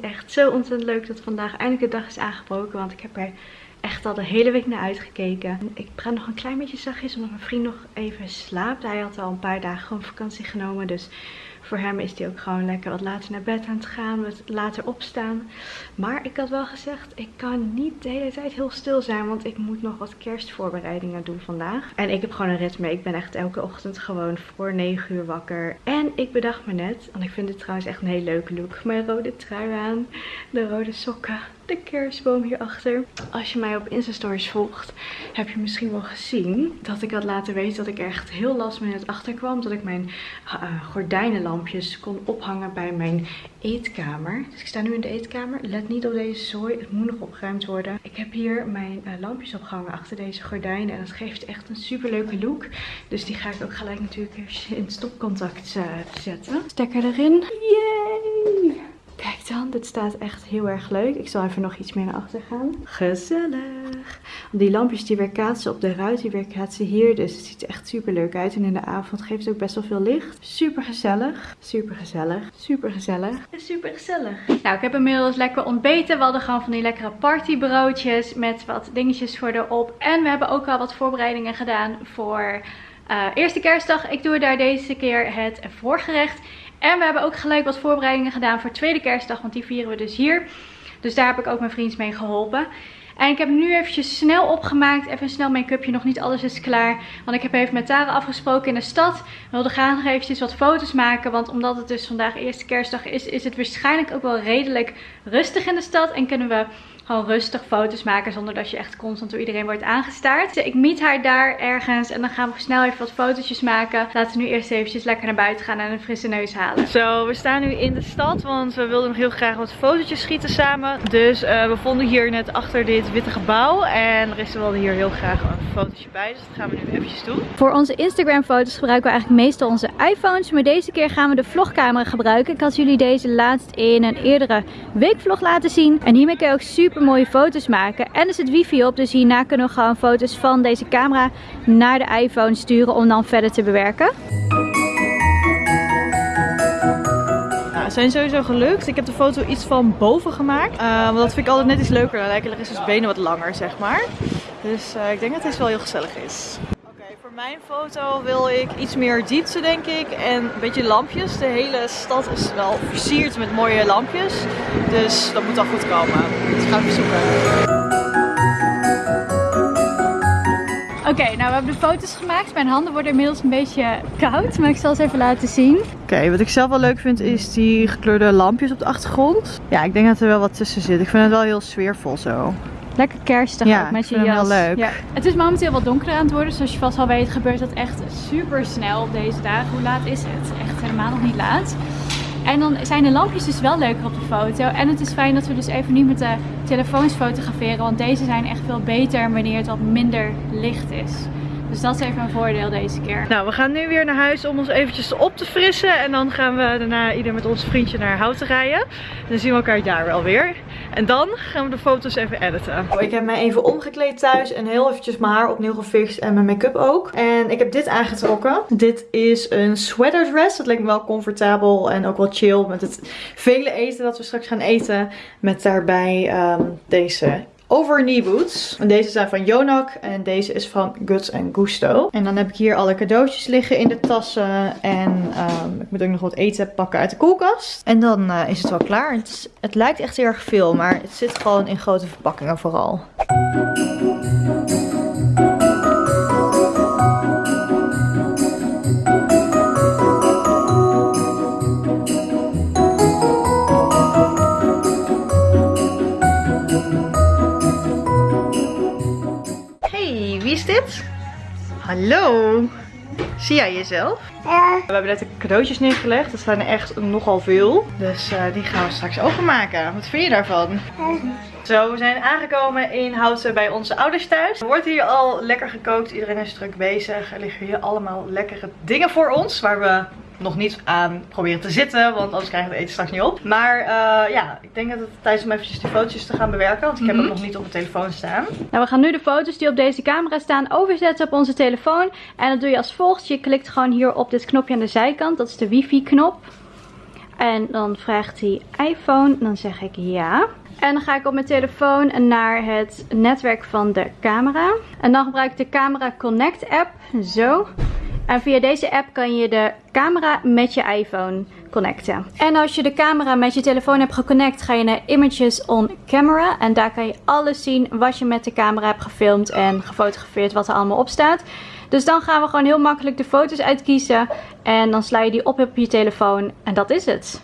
echt zo ontzettend leuk dat vandaag eindelijk de dag is aangebroken. Want ik heb er echt al de hele week naar uitgekeken. Ik praat nog een klein beetje zachtjes omdat mijn vriend nog even slaapt. Hij had al een paar dagen gewoon vakantie genomen. Dus voor hem is hij ook gewoon lekker wat later naar bed aan het gaan. Wat later opstaan. Maar ik had wel gezegd, ik kan niet de hele tijd heel stil zijn. Want ik moet nog wat kerstvoorbereidingen doen vandaag. En ik heb gewoon een ritme. Ik ben echt elke ochtend gewoon voor 9 uur wakker. En ik bedacht me net, want ik vind dit trouwens echt een hele leuke look. Mijn rode trui aan, de rode sokken, de kerstboom hierachter. Als je mij op Insta Stories volgt, heb je misschien wel gezien dat ik had laten weten dat ik echt heel last minute achter kwam. Dat ik mijn uh, gordijnenlampjes kon ophangen bij mijn eetkamer. Dus ik sta nu in de eetkamer. Let niet op deze zooi, het moet nog opgeruimd worden. Ik heb hier mijn uh, lampjes opgehangen achter deze gordijnen en dat geeft echt een super leuke look. Dus die ga ik ook gelijk natuurlijk in stopcontact uh, zetten. Stekker erin. Yay! Kijk dan, dit staat echt heel erg leuk. Ik zal even nog iets meer naar achter gaan. Gezellig. Die lampjes die weerkaatsen op de ruit, die weerkaatsen hier. Dus het ziet er echt super leuk uit. En in de avond geeft het ook best wel veel licht. Super gezellig. Super gezellig. Super gezellig. Super gezellig. Nou, ik heb inmiddels lekker ontbeten. We hadden gewoon van die lekkere partybroodjes met wat dingetjes voor erop. En we hebben ook al wat voorbereidingen gedaan voor... Uh, eerste kerstdag. Ik doe daar deze keer het voorgerecht. En we hebben ook gelijk wat voorbereidingen gedaan voor tweede kerstdag. Want die vieren we dus hier. Dus daar heb ik ook mijn vriends mee geholpen. En ik heb nu eventjes snel opgemaakt. Even snel make-upje. Nog niet alles is klaar. Want ik heb even met Tara afgesproken in de stad. We wilden graag nog eventjes wat foto's maken. Want omdat het dus vandaag eerste kerstdag is. Is het waarschijnlijk ook wel redelijk rustig in de stad. En kunnen we gewoon rustig foto's maken zonder dat je echt constant door iedereen wordt aangestaard. Dus ik meet haar daar ergens en dan gaan we snel even wat fotootjes maken. Laten we nu eerst eventjes lekker naar buiten gaan en een frisse neus halen. Zo, we staan nu in de stad, want we wilden nog heel graag wat fotootjes schieten samen. Dus uh, we vonden hier net achter dit witte gebouw en er is wel hier heel graag een fotootje bij. Dus dat gaan we nu eventjes doen. Voor onze Instagram foto's gebruiken we eigenlijk meestal onze iPhones. Maar deze keer gaan we de vlogcamera gebruiken. Ik had jullie deze laatst in een eerdere weekvlog laten zien. En hiermee kun je ook super mooie foto's maken. En er zit wifi op, dus hierna kunnen we gewoon foto's van deze camera naar de iPhone sturen om dan verder te bewerken. Ja, zijn sowieso gelukt. Ik heb de foto iets van boven gemaakt. Uh, want dat vind ik altijd net iets leuker. Dan lijken de benen wat langer, zeg maar. Dus uh, ik denk dat het wel heel gezellig is mijn foto wil ik iets meer diepte denk ik en een beetje lampjes. De hele stad is wel versierd met mooie lampjes. Dus dat moet al goed komen. Dus gaan we zoeken. Oké, nou we hebben de foto's gemaakt. Mijn handen worden inmiddels een beetje koud, maar ik zal ze even laten zien. Oké, wat ik zelf wel leuk vind is die gekleurde lampjes op de achtergrond. Ja, ik denk dat er wel wat tussen zit. Ik vind het wel heel sfeervol zo. Lekker kerstig ja, ook met je jas. Ja, leuk. Ja. Het is momenteel wat donkerder aan het worden. Zoals je vast al weet gebeurt dat echt super snel op deze dagen. Hoe laat is het? Echt helemaal nog niet laat. En dan zijn de lampjes dus wel leuker op de foto. En het is fijn dat we dus even niet met de telefoons fotograferen. Want deze zijn echt veel beter wanneer het wat minder licht is. Dus dat is even een voordeel deze keer. Nou, we gaan nu weer naar huis om ons eventjes op te frissen. En dan gaan we daarna ieder met ons vriendje naar Houten rijden. En dan zien we elkaar daar wel weer. En dan gaan we de foto's even editen. Oh, ik heb mij even omgekleed thuis en heel eventjes mijn haar opnieuw gefixt en mijn make-up ook. En ik heb dit aangetrokken. Dit is een sweater dress. Dat lijkt me wel comfortabel en ook wel chill met het vele eten dat we straks gaan eten. Met daarbij um, deze over boots. En deze zijn van Jonak en deze is van Guts Gusto. En dan heb ik hier alle cadeautjes liggen in de tassen. En um, ik moet ook nog wat eten pakken uit de koelkast. En dan uh, is het wel klaar. Het, het lijkt echt heel erg veel, maar het zit gewoon in grote verpakkingen vooral. Hallo. Zie jij jezelf? Ja. We hebben net de cadeautjes neergelegd. Er zijn er echt nogal veel. Dus uh, die gaan we straks openmaken. Wat vind je daarvan? Ja. Zo, we zijn aangekomen in Houten bij onze ouders thuis. Er wordt hier al lekker gekookt. Iedereen is druk bezig. Er liggen hier allemaal lekkere dingen voor ons. Waar we nog niet aan proberen te zitten, want anders krijgen we het eten straks niet op. Maar uh, ja, ik denk dat het tijd is om eventjes die foto's te gaan bewerken, want ik heb Mhm. hem nog niet op mijn telefoon staan. Nou, we gaan nu de foto's die op deze camera staan overzetten op onze telefoon. En dat doe je als volgt. Je klikt gewoon hier op dit knopje aan de zijkant. Dat is de wifi knop. En dan vraagt hij iPhone. Dan zeg ik ja. En dan ga ik op mijn telefoon naar het netwerk van de camera. En dan gebruik ik de Camera Connect app. Zo. En via deze app kan je de camera met je iPhone connecten. En als je de camera met je telefoon hebt geconnect, ga je naar Images on Camera. En daar kan je alles zien wat je met de camera hebt gefilmd en gefotografeerd, wat er allemaal op staat. Dus dan gaan we gewoon heel makkelijk de foto's uitkiezen. En dan sla je die op op je telefoon. En dat is het.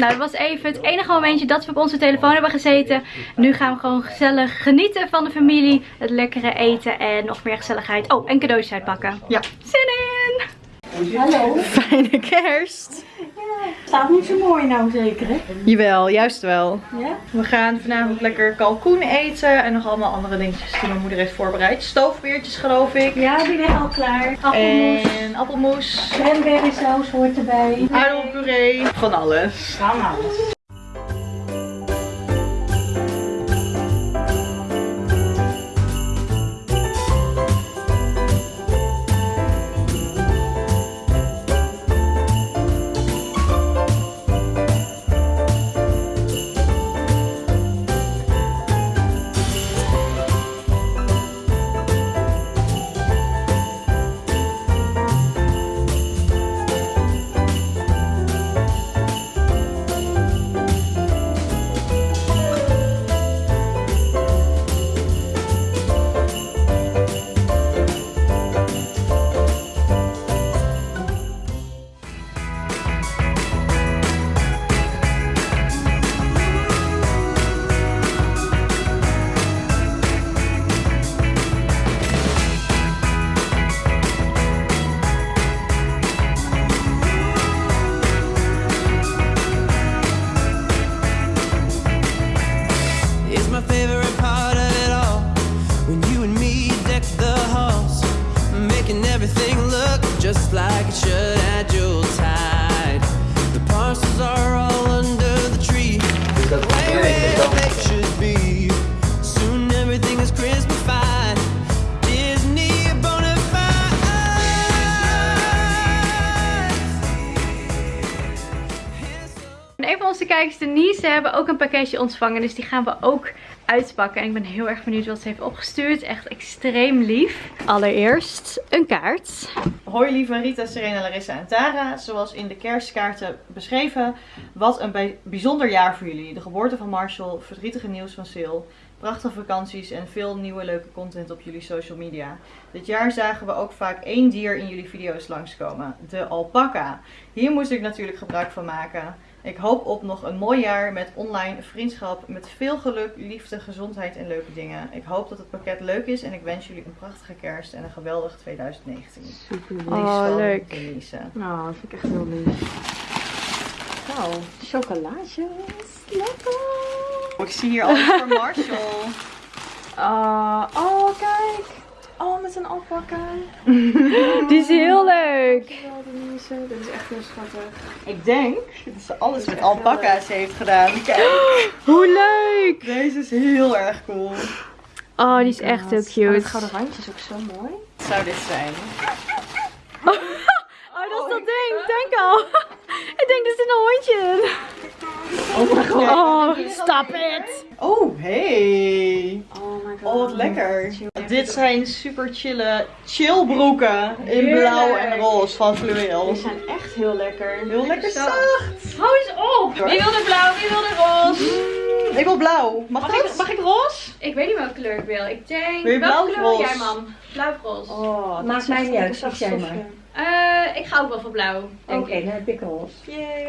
Nou, dat was even het enige momentje dat we op onze telefoon hebben gezeten. Nu gaan we gewoon gezellig genieten van de familie. Het lekkere eten en nog meer gezelligheid. Oh, en cadeautjes uitpakken. Ja. Zin in! Hallo. Fijne kerst! Staat niet zo mooi nou zeker hè? Jawel, juist wel. Ja? We gaan vanavond lekker kalkoen eten en nog allemaal andere dingetjes die mijn moeder heeft voorbereid. Stoofbeertjes geloof ik. Ja, die liggen al klaar. Appelmoes, En appelmoes, cranberry saus hoort erbij. aardappelpuree, van alles. Van alles. Kijkers, Denise, hebben ook een pakketje ontvangen. Dus die gaan we ook uitpakken. En ik ben heel erg benieuwd wat ze heeft opgestuurd. Echt extreem lief. Allereerst een kaart. Hoi lieve Rita, Serena, Larissa en Tara. Zoals in de kerstkaarten beschreven, wat een bij- bijzonder jaar voor jullie. De geboorte van Marshall, verdrietige nieuws van Sil, prachtige vakanties en veel nieuwe leuke content op jullie social media. Dit jaar zagen we ook vaak één dier in jullie video's langskomen, de alpaca. Hier moest ik natuurlijk gebruik van maken. Ik hoop op nog een mooi jaar met online vriendschap, met veel geluk, liefde, gezondheid en leuke dingen. Ik hoop dat het pakket leuk is en ik wens jullie een prachtige kerst en een geweldig 2019. Super lief. Oh, van leuk. Denise. Nou, dat vind ik echt heel lief. Nou, chocolaatjes. Lekker. Oh, ik zie hier alles voor Marshall. Ah, oh, kijk. Oh, met een alpaca. Die is heel leuk. Dit is echt heel schattig. Ik denk dat ze alles met alpaca's heeft gedaan. Kijk, Hoe leuk. deze is heel erg cool. Oh, die is echt heel Oh, cute. het gouden randje is ook zo mooi. Wat zou dit zijn? Oh, dat is dat ding. Denk al. ik denk, er zit een hondje in. Oh my god. Oh, stop it. Oh, hey. Oh my god. Oh, wat lekker. Dit zijn super chille chillbroeken in blauw en roze van fluweel. Die zijn echt heel lekker. Heel lekker zacht. Hou eens op. Wie wil de blauw, wie wil de roze? ik wil blauw. Mag, Mag dat? ik- mag ik roze? Ik weet niet welke kleur ik wil. Ik denk... Wil je blauw welke of kleur wil roze? jij, mam? Blauw of roze? Oh, dat Maakt is mij niet een uit, jij maar. Eh, ik ga ook wel voor blauw, Oké, ik. dan heb ik roze.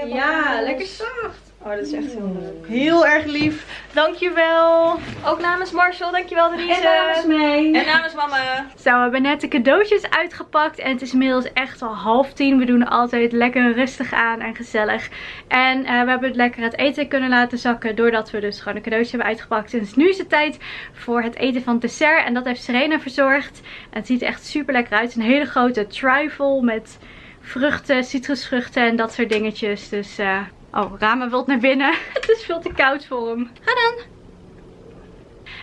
Ja, roze. lekker zacht. Oh, dat is echt heel leuk. Heel erg lief. Dankjewel. Ook namens Marcel, dankjewel Denise. En namens mij. En namens mama. Zo, we hebben net de cadeautjes uitgepakt. En het is inmiddels echt al half tien. We doen altijd lekker rustig aan en gezellig. En eh, we hebben het lekker het eten kunnen laten zakken. Doordat we dus gewoon de cadeautjes hebben uitgepakt. Dus nu is het tijd voor het eten van het dessert. En dat heeft Serena verzorgd. En het ziet er echt super lekker uit. Een hele grote trifle met vruchten, citrusvruchten en dat soort dingetjes. Dus, eh, oh, Rama wilt naar binnen. het is veel te koud voor hem. Ga dan.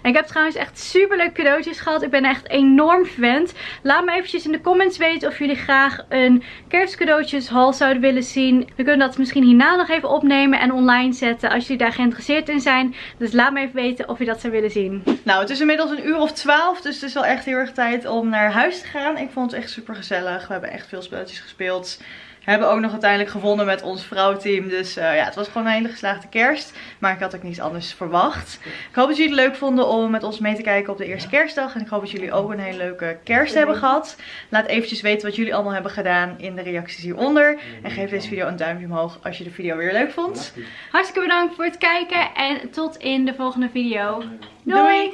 Ik heb trouwens echt super leuke cadeautjes gehad. Ik ben echt enorm verwend. Laat me eventjes in de comments weten of jullie graag een kerstcadeautjeshaul zouden willen zien. We kunnen dat misschien hierna nog even opnemen en online zetten als jullie daar geïnteresseerd in zijn. Dus laat me even weten of je dat zou willen zien. Nou, het is inmiddels een uur of twaalf, dus het is wel echt heel erg tijd om naar huis te gaan. Ik vond het echt super gezellig. We hebben echt veel spelletjes gespeeld. We hebben ook nog uiteindelijk gewonnen met ons vrouwteam. Dus eh, ja, het was gewoon een hele geslaagde kerst. Maar ik had ook niets anders verwacht. Ik hoop dat jullie het leuk vonden om met ons mee te kijken op de eerste kerstdag. En ik hoop dat jullie ook een hele leuke kerst hebben gehad. Laat eventjes weten wat jullie allemaal hebben gedaan in de reacties hieronder. En geef deze video een duimpje omhoog als je de video weer leuk vond. Hartstikke bedankt voor het kijken en tot in de volgende video. Doei!